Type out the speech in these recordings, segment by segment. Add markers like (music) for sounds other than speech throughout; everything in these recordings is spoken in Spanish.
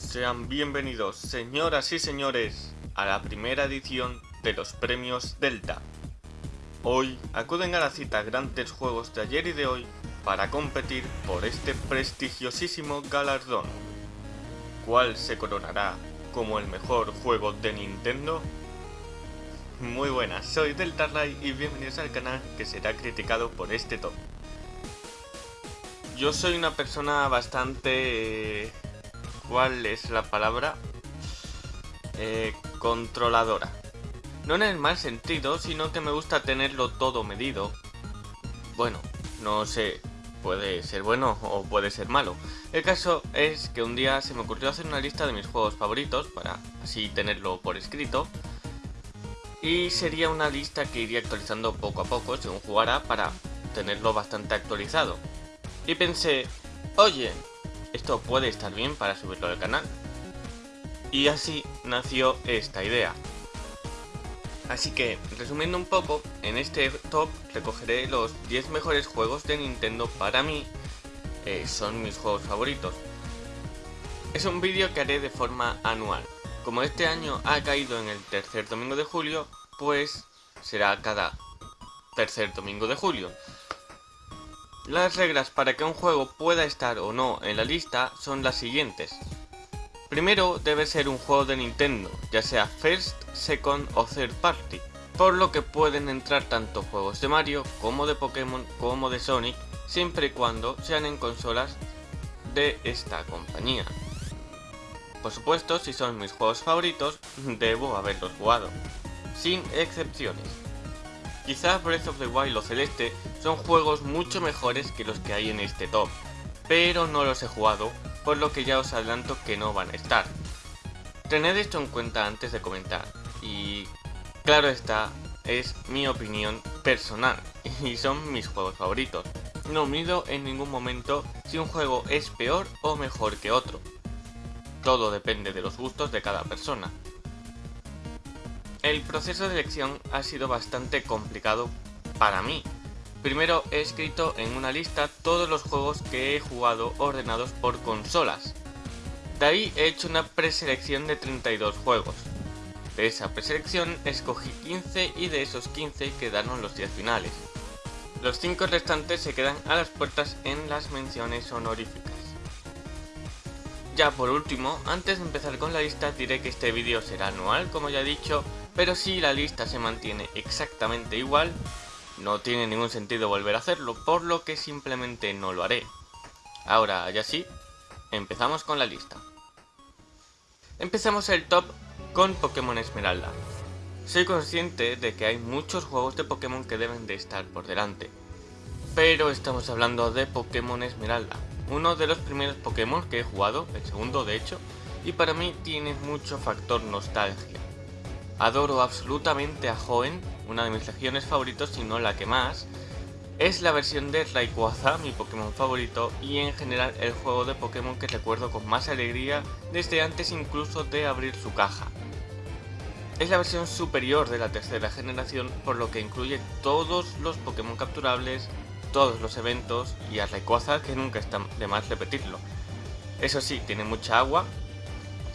Sean bienvenidos, señoras y señores, a la primera edición de los premios Delta. Hoy acuden a la cita grandes juegos de ayer y de hoy para competir por este prestigiosísimo galardón. ¿Cuál se coronará como el mejor juego de Nintendo? Muy buenas, soy Deltarray y bienvenidos al canal que será criticado por este top. Yo soy una persona bastante... Eh, ¿Cuál es la palabra? Eh, controladora. No en el mal sentido, sino que me gusta tenerlo todo medido. Bueno, no sé, puede ser bueno o puede ser malo. El caso es que un día se me ocurrió hacer una lista de mis juegos favoritos para así tenerlo por escrito. Y sería una lista que iría actualizando poco a poco según jugara para tenerlo bastante actualizado y pensé, oye, esto puede estar bien para subirlo al canal. Y así nació esta idea. Así que, resumiendo un poco, en este top recogeré los 10 mejores juegos de Nintendo para mí, son mis juegos favoritos. Es un vídeo que haré de forma anual. Como este año ha caído en el tercer domingo de julio, pues será cada tercer domingo de julio. Las reglas para que un juego pueda estar o no en la lista son las siguientes. Primero debe ser un juego de Nintendo, ya sea First, Second o Third Party, por lo que pueden entrar tanto juegos de Mario como de Pokémon como de Sonic, siempre y cuando sean en consolas de esta compañía. Por supuesto, si son mis juegos favoritos, debo haberlos jugado, sin excepciones. Quizás Breath of the Wild o Celeste son juegos mucho mejores que los que hay en este top, pero no los he jugado, por lo que ya os adelanto que no van a estar. Tened esto en cuenta antes de comentar, y claro está, es mi opinión personal, (laughs) y son mis juegos favoritos. No mido en ningún momento si un juego es peor o mejor que otro. Todo depende de los gustos de cada persona. El proceso de elección ha sido bastante complicado para mí. Primero he escrito en una lista todos los juegos que he jugado ordenados por consolas. De ahí he hecho una preselección de 32 juegos. De esa preselección escogí 15 y de esos 15 quedaron los 10 finales. Los 5 restantes se quedan a las puertas en las menciones honoríficas. Ya por último, antes de empezar con la lista diré que este vídeo será anual como ya he dicho pero si la lista se mantiene exactamente igual, no tiene ningún sentido volver a hacerlo, por lo que simplemente no lo haré. Ahora, ya sí, empezamos con la lista. Empezamos el top con Pokémon Esmeralda. Soy consciente de que hay muchos juegos de Pokémon que deben de estar por delante. Pero estamos hablando de Pokémon Esmeralda, uno de los primeros Pokémon que he jugado, el segundo de hecho, y para mí tiene mucho factor nostalgia. Adoro absolutamente a Hoenn, una de mis legiones favoritos, si no la que más. Es la versión de Rayquaza, mi Pokémon favorito, y en general el juego de Pokémon que recuerdo con más alegría desde antes incluso de abrir su caja. Es la versión superior de la tercera generación, por lo que incluye todos los Pokémon capturables, todos los eventos y a Rayquaza que nunca está de más repetirlo. Eso sí, tiene mucha agua,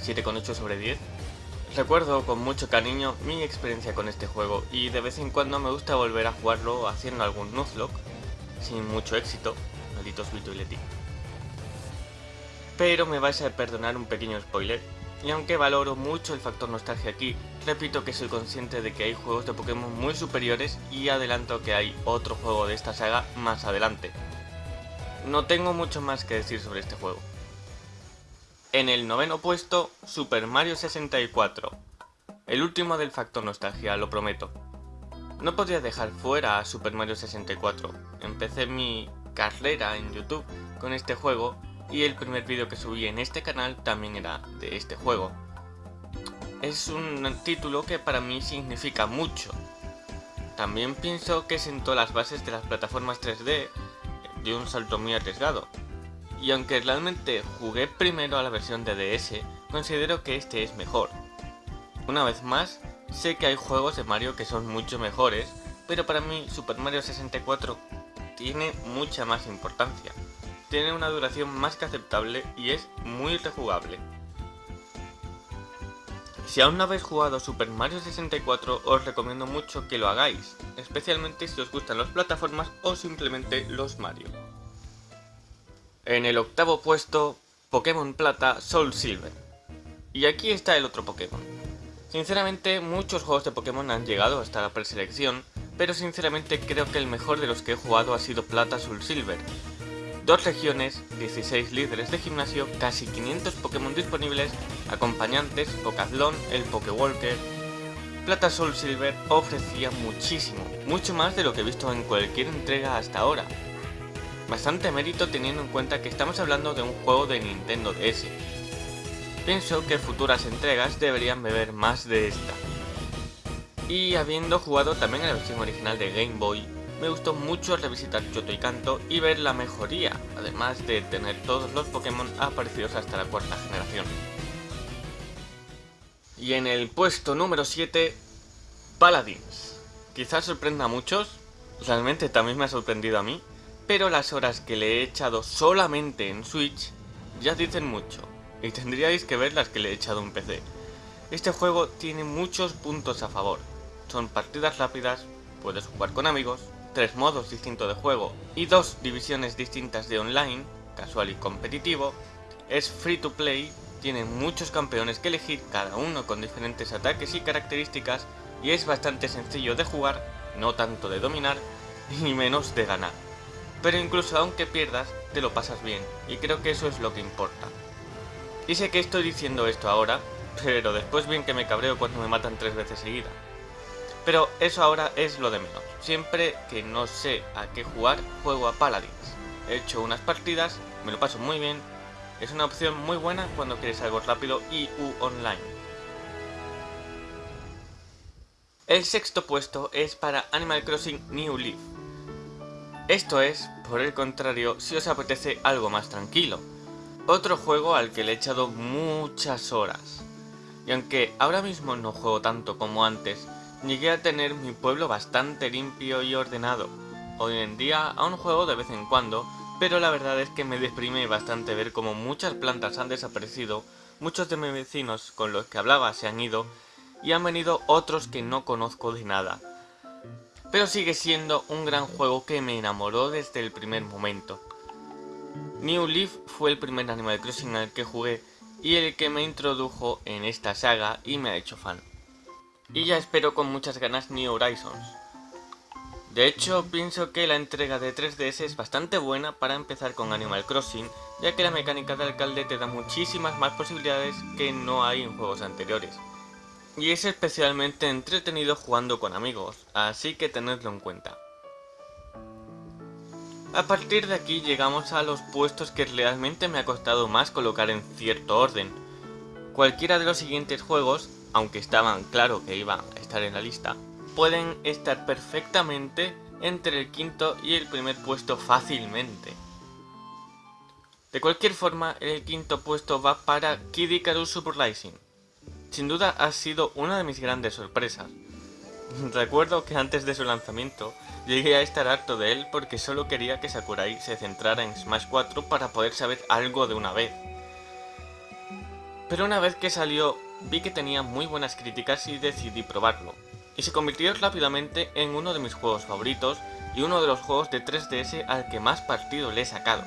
7,8 sobre 10, Recuerdo con mucho cariño mi experiencia con este juego y de vez en cuando me gusta volver a jugarlo haciendo algún Nuzlocke, sin mucho éxito, malditos Vito. Pero me vais a perdonar un pequeño spoiler, y aunque valoro mucho el factor nostalgia aquí, repito que soy consciente de que hay juegos de Pokémon muy superiores y adelanto que hay otro juego de esta saga más adelante. No tengo mucho más que decir sobre este juego. En el noveno puesto, Super Mario 64. El último del factor nostalgia, lo prometo. No podría dejar fuera a Super Mario 64. Empecé mi carrera en YouTube con este juego y el primer vídeo que subí en este canal también era de este juego. Es un título que para mí significa mucho. También pienso que sentó las bases de las plataformas 3D de un salto muy arriesgado, y aunque realmente jugué primero a la versión de DS, considero que este es mejor. Una vez más, sé que hay juegos de Mario que son mucho mejores, pero para mí Super Mario 64 tiene mucha más importancia. Tiene una duración más que aceptable y es muy rejugable. Si aún no habéis jugado Super Mario 64 os recomiendo mucho que lo hagáis, especialmente si os gustan las plataformas o simplemente los Mario. En el octavo puesto, Pokémon Plata Soul Silver. Y aquí está el otro Pokémon. Sinceramente, muchos juegos de Pokémon han llegado hasta la preselección, pero sinceramente creo que el mejor de los que he jugado ha sido Plata Soul Silver. Dos regiones, 16 líderes de gimnasio, casi 500 Pokémon disponibles, acompañantes, Pokazlon, el Pokewalker... Plata Soul Silver ofrecía muchísimo, mucho más de lo que he visto en cualquier entrega hasta ahora. Bastante mérito teniendo en cuenta que estamos hablando de un juego de Nintendo DS. Pienso que futuras entregas deberían beber más de esta. Y habiendo jugado también en la versión original de Game Boy, me gustó mucho revisitar Yoto y Kanto y ver la mejoría, además de tener todos los Pokémon aparecidos hasta la cuarta generación. Y en el puesto número 7, Paladins. Quizás sorprenda a muchos, realmente también me ha sorprendido a mí, pero las horas que le he echado solamente en Switch ya dicen mucho, y tendríais que ver las que le he echado en PC. Este juego tiene muchos puntos a favor, son partidas rápidas, puedes jugar con amigos, tres modos distintos de juego y dos divisiones distintas de online, casual y competitivo, es free to play, tiene muchos campeones que elegir, cada uno con diferentes ataques y características, y es bastante sencillo de jugar, no tanto de dominar, (laughs) ni menos de ganar. Pero incluso aunque pierdas, te lo pasas bien, y creo que eso es lo que importa. Y sé que estoy diciendo esto ahora, (laughs) pero después bien que me cabreo cuando me matan tres veces seguida. Pero eso ahora es lo de menos. Siempre que no sé a qué jugar, juego a Paladins. He hecho unas partidas, me lo paso muy bien. Es una opción muy buena cuando quieres algo rápido y u online. El sexto puesto es para Animal Crossing New Leaf. Esto es, por el contrario, si os apetece algo más tranquilo. Otro juego al que le he echado muchas horas. Y aunque ahora mismo no juego tanto como antes, llegué a tener mi pueblo bastante limpio y ordenado. Hoy en día aún juego de vez en cuando, pero la verdad es que me deprime bastante ver como muchas plantas han desaparecido, muchos de mis vecinos con los que hablaba se han ido, y han venido otros que no conozco de nada. Pero sigue siendo un gran juego que me enamoró desde el primer momento. New Leaf fue el primer Animal Crossing al que jugué y el que me introdujo en esta saga y me ha hecho fan. Y ya espero con muchas ganas New Horizons. De hecho, pienso que la entrega de 3DS es bastante buena para empezar con Animal Crossing, ya que la mecánica de alcalde te da muchísimas más posibilidades que no hay en juegos anteriores. Y es especialmente entretenido jugando con amigos, así que tenedlo en cuenta. A partir de aquí llegamos a los puestos que realmente me ha costado más colocar en cierto orden. Cualquiera de los siguientes juegos aunque estaban claro que iban a estar en la lista, pueden estar perfectamente entre el quinto y el primer puesto fácilmente. De cualquier forma, el quinto puesto va para Kid Icarus Super Rising. Sin duda ha sido una de mis grandes sorpresas. (laughs) Recuerdo que antes de su lanzamiento llegué a estar harto de él porque solo quería que Sakurai se centrara en Smash 4 para poder saber algo de una vez. Pero una vez que salió vi que tenía muy buenas críticas y decidí probarlo. Y se convirtió rápidamente en uno de mis juegos favoritos y uno de los juegos de 3DS al que más partido le he sacado.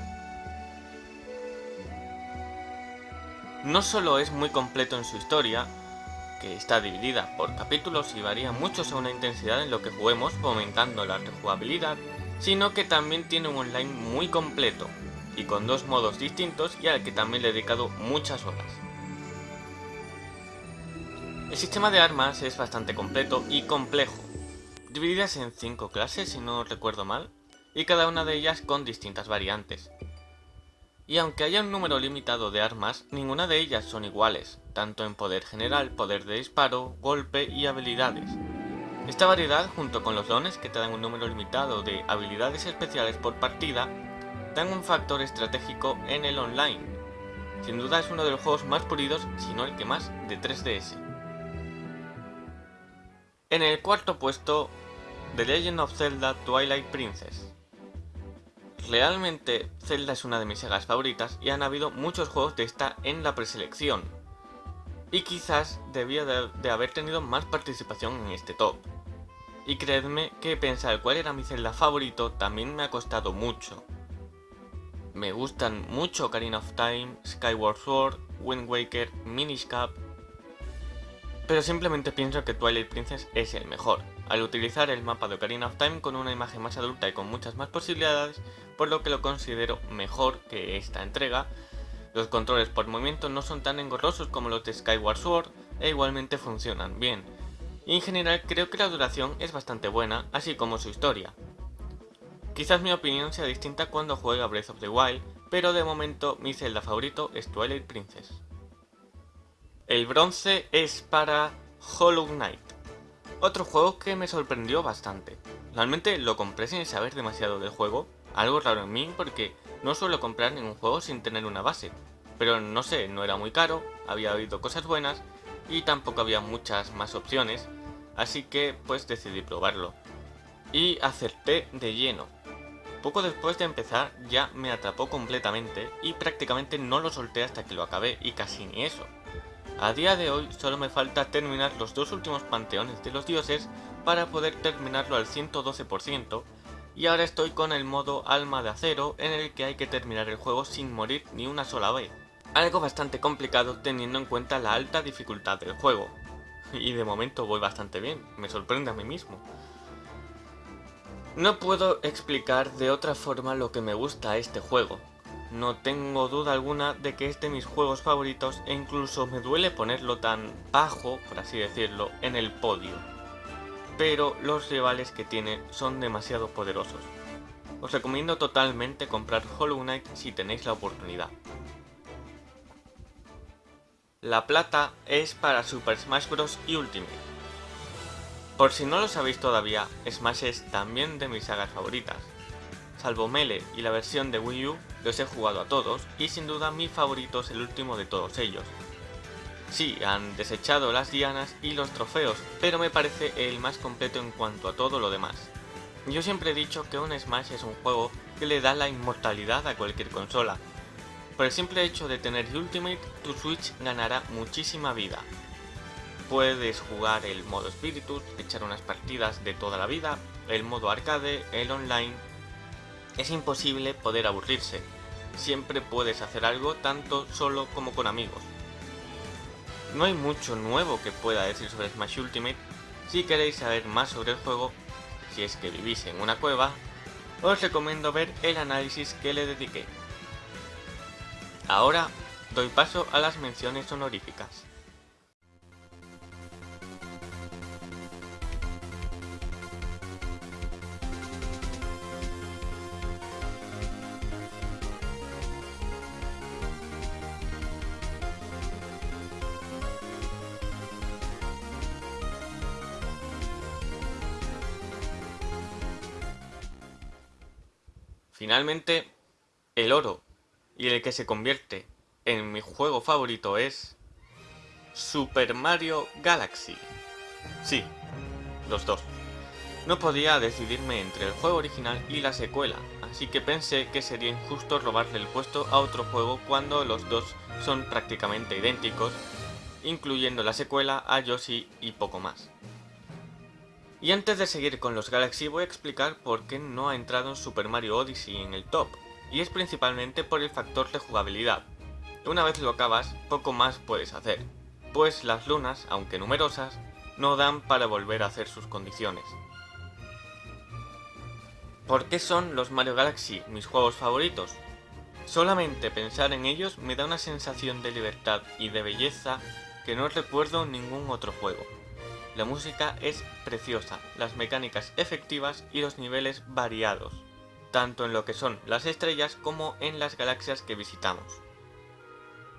No solo es muy completo en su historia, que está dividida por capítulos y varía mucho según la intensidad en lo que juguemos fomentando la rejugabilidad, sino que también tiene un online muy completo, y con dos modos distintos y al que también le he dedicado muchas horas. El sistema de armas es bastante completo y complejo, divididas en 5 clases si no recuerdo mal, y cada una de ellas con distintas variantes. Y aunque haya un número limitado de armas, ninguna de ellas son iguales, tanto en poder general, poder de disparo, golpe y habilidades. Esta variedad, junto con los dones que te dan un número limitado de habilidades especiales por partida, dan un factor estratégico en el online. Sin duda es uno de los juegos más pulidos, si no el que más, de 3DS. En el cuarto puesto, The Legend of Zelda Twilight Princess. Realmente Zelda es una de mis sagas favoritas y han habido muchos juegos de esta en la preselección. y quizás debía de, haber tenido más participación en este top. Y creedme que pensar cuál era mi Zelda favorito también me ha costado mucho. Me gustan mucho Ocarina of Time, Skyward Sword, Wind Waker, Minish Cap, pero simplemente pienso que Twilight Princess es el mejor, al utilizar el mapa de Ocarina of Time con una imagen más adulta y con muchas más posibilidades, por lo que lo considero mejor que esta entrega. Los controles por movimiento no son tan engorrosos como los de Skyward Sword e igualmente funcionan bien. Y en general creo que la duración es bastante buena, así como su historia. Quizás mi opinión sea distinta cuando juegue a Breath of the Wild, pero de momento mi Zelda favorito es Twilight Princess. El bronce es para Hollow Knight. Otro juego que me sorprendió bastante. Realmente lo compré sin saber demasiado del juego, algo raro en mí porque no suelo comprar ningún juego sin tener una base. Pero no sé, no era muy caro, había habido cosas buenas y tampoco había muchas más opciones, así que pues decidí probarlo. Y acerté de lleno. Poco después de empezar ya me atrapó completamente y prácticamente no lo solté hasta que lo acabé y casi ni eso. A día de hoy solo me falta terminar los dos últimos panteones de los dioses para poder terminarlo al 112% y ahora estoy con el modo alma de acero en el que hay que terminar el juego sin morir ni una sola vez. Algo bastante complicado teniendo en cuenta la alta dificultad del juego. Y de momento voy bastante bien, me sorprende a mí mismo. No puedo explicar de otra forma lo que me gusta a este juego, no tengo duda alguna de que es de mis juegos favoritos e incluso me duele ponerlo tan bajo, por así decirlo, en el podio. Pero los rivales que tiene son demasiado poderosos. Os recomiendo totalmente comprar Hollow Knight si tenéis la oportunidad. La plata es para Super Smash Bros. y Ultimate. Por si no lo sabéis todavía, Smash es también de mis sagas favoritas, Salvo Melee y la versión de Wii U, los he jugado a todos y sin duda mi favorito es el último de todos ellos. Sí, han desechado las dianas y los trofeos, pero me parece el más completo en cuanto a todo lo demás. Yo siempre he dicho que un Smash es un juego que le da la inmortalidad a cualquier consola. Por el simple hecho de tener Ultimate, tu Switch ganará muchísima vida. Puedes jugar el modo Spiritus, echar unas partidas de toda la vida, el modo arcade, el online, es imposible poder aburrirse. Siempre puedes hacer algo tanto solo como con amigos. No hay mucho nuevo que pueda decir sobre Smash Ultimate. Si queréis saber más sobre el juego, si es que vivís en una cueva, os recomiendo ver el análisis que le dediqué. Ahora doy paso a las menciones honoríficas. Finalmente, el oro y el que se convierte en mi juego favorito es Super Mario Galaxy. Sí, los dos. No podía decidirme entre el juego original y la secuela, así que pensé que sería injusto robarle el puesto a otro juego cuando los dos son prácticamente idénticos, incluyendo la secuela a Yoshi y poco más. Y antes de seguir con los Galaxy voy a explicar por qué no ha entrado en Super Mario Odyssey en el top, y es principalmente por el factor de jugabilidad. Una vez lo acabas, poco más puedes hacer, pues las lunas, aunque numerosas, no dan para volver a hacer sus condiciones. ¿Por qué son los Mario Galaxy mis juegos favoritos? Solamente pensar en ellos me da una sensación de libertad y de belleza que no recuerdo en ningún otro juego. La música es preciosa, las mecánicas efectivas y los niveles variados, tanto en lo que son las estrellas como en las galaxias que visitamos.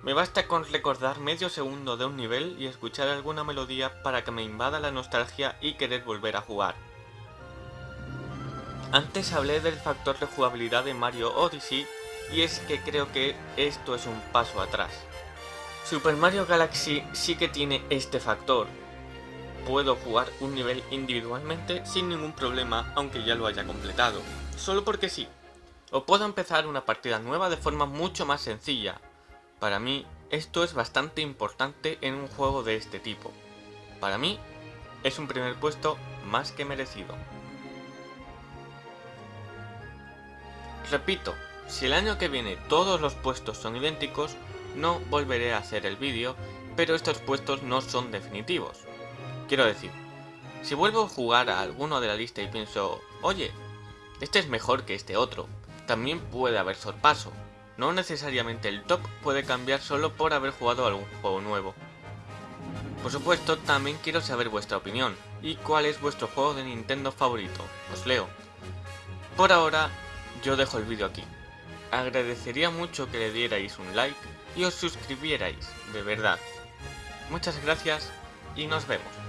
Me basta con recordar medio segundo de un nivel y escuchar alguna melodía para que me invada la nostalgia y querer volver a jugar. Antes hablé del factor de jugabilidad de Mario Odyssey y es que creo que esto es un paso atrás. Super Mario Galaxy sí que tiene este factor, puedo jugar un nivel individualmente sin ningún problema aunque ya lo haya completado, solo porque sí. O puedo empezar una partida nueva de forma mucho más sencilla, Para mí, esto es bastante importante en un juego de este tipo. Para mí, es un primer puesto más que merecido. Repito, si el año que viene todos los puestos son idénticos, no volveré a hacer el vídeo, pero estos puestos no son definitivos. Quiero decir, si vuelvo a jugar a alguno de la lista y pienso, oye, este es mejor que este otro, también puede haber sorpaso. No necesariamente el top puede cambiar solo por haber jugado algún juego nuevo. Por supuesto, también quiero saber vuestra opinión y cuál es vuestro juego de Nintendo favorito. Os leo. Por ahora, yo dejo el vídeo aquí. Agradecería mucho que le dierais un like y os suscribierais, de verdad. Muchas gracias y nos vemos.